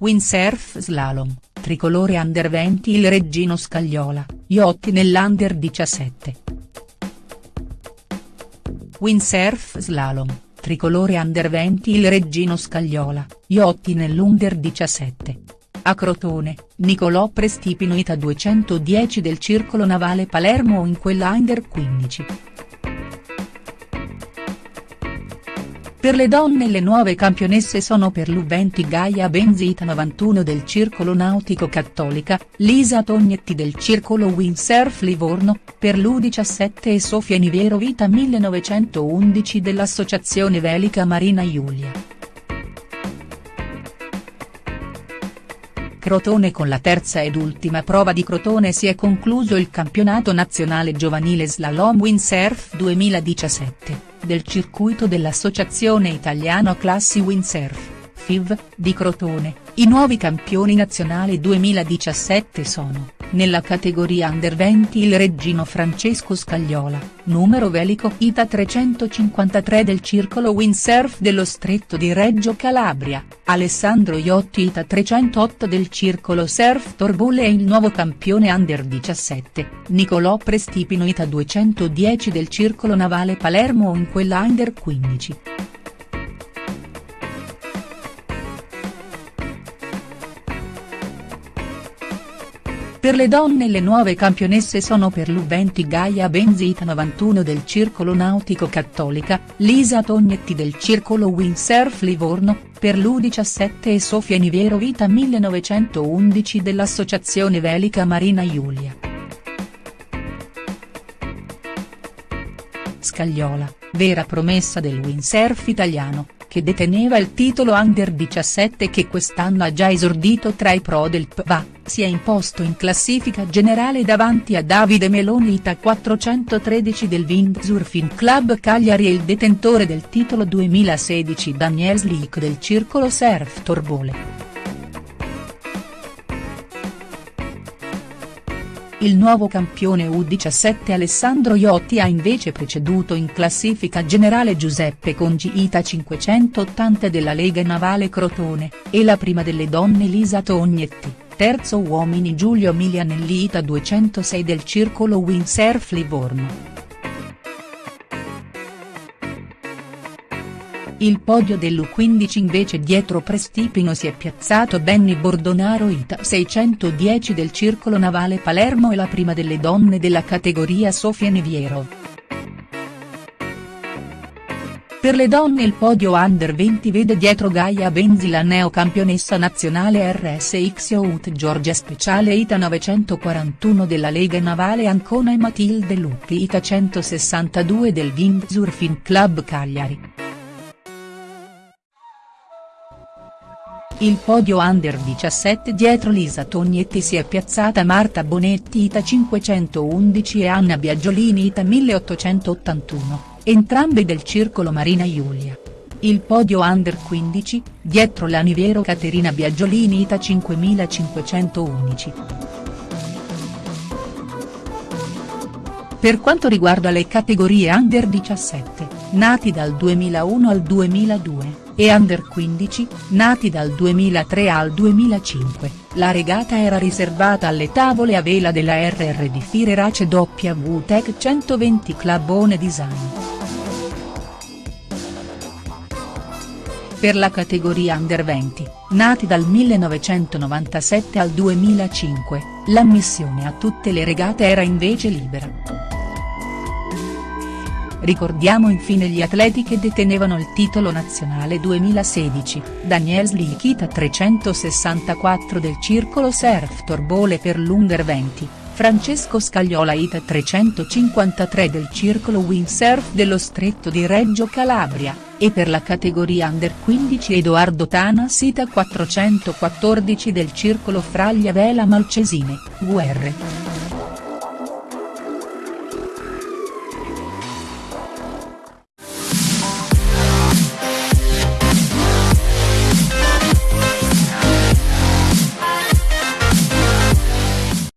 Windsurf slalom, tricolore under 20 il Reggino Scagliola, Iotti nell'under 17. Windsurf slalom, tricolore under 20 il Reggino Scagliola, Iotti nell'under 17. A Crotone, Nicolò Prestipino Ita 210 del Circolo Navale Palermo in quella under 15. Per le donne le nuove campionesse sono per l'U20 Gaia Benzita 91 del Circolo Nautico Cattolica, Lisa Tognetti del Circolo Windsurf Livorno, per l'U17 e Sofia Niviero Vita 1911 dell'Associazione Velica Marina Giulia. Crotone Con la terza ed ultima prova di Crotone si è concluso il campionato nazionale giovanile Slalom Windsurf 2017, del circuito dell'Associazione Italiano Classi Windsurf, FIV, di Crotone, i nuovi campioni nazionali 2017 sono nella categoria Under 20 il reggino Francesco Scagliola, numero velico Ita 353 del circolo windsurf dello stretto di Reggio Calabria, Alessandro Iotti Ita 308 del circolo surf Torbole e il nuovo campione Under 17, Nicolò Prestipino Ita 210 del circolo navale Palermo in quella Under 15. Per le donne le nuove campionesse sono per l'U20 Gaia Benzita 91 del Circolo Nautico Cattolica, Lisa Tognetti del Circolo Windsurf Livorno, per l'U17 e Sofia Niviero Vita 1911 dell'Associazione Velica Marina Giulia. Scagliola, vera promessa del windsurf italiano, che deteneva il titolo Under 17 che quest'anno ha già esordito tra i pro del PVA, si è imposto in classifica generale davanti a Davide Meloni Ita 413 del Windsurfing Club Cagliari e il detentore del titolo 2016 Daniel Slick del Circolo Surf Torbole. Il nuovo campione U17 Alessandro Iotti ha invece preceduto in classifica generale Giuseppe Congi Ita 580 della Lega Navale Crotone, e la prima delle donne Lisa Tognetti, terzo uomini Giulio Milianelli Ita 206 del Circolo Windsurf Livorno. Il podio dell'U15 invece dietro Prestipino si è piazzato Benny Bordonaro Ita 610 del Circolo Navale Palermo e la prima delle donne della categoria Sofia Neviero. Per le donne il podio Under 20 vede dietro Gaia Benzi la neocampionessa nazionale RSX Out Georgia Speciale Ita 941 della Lega Navale Ancona e Matilde Lupi Ita 162 del Windsurfing Club Cagliari. Il podio under 17 dietro Lisa Tognetti si è piazzata Marta Bonetti Ita 511 e Anna Biagiolini Ita 1881, entrambe del Circolo Marina Giulia. Il podio under 15, dietro l'Aniviero Caterina Biagiolini Ita 5511. Per quanto riguarda le categorie under 17, nati dal 2001 al 2002 e under 15, nati dal 2003 al 2005, la regata era riservata alle tavole a vela della RR di Fire Race W Tech 120 Clubone Design. Per la categoria under 20, nati dal 1997 al 2005, l'ammissione a tutte le regate era invece libera. Ricordiamo infine gli atleti che detenevano il titolo nazionale 2016, Daniel Slichita 364 del Circolo Surf Torbole per l'Under 20, Francesco Scagliola Ita 353 del Circolo Windsurf dello Stretto di Reggio Calabria, e per la categoria Under 15 Edoardo Tana Sita 414 del Circolo Fraglia Vela Malcesine, Guerre.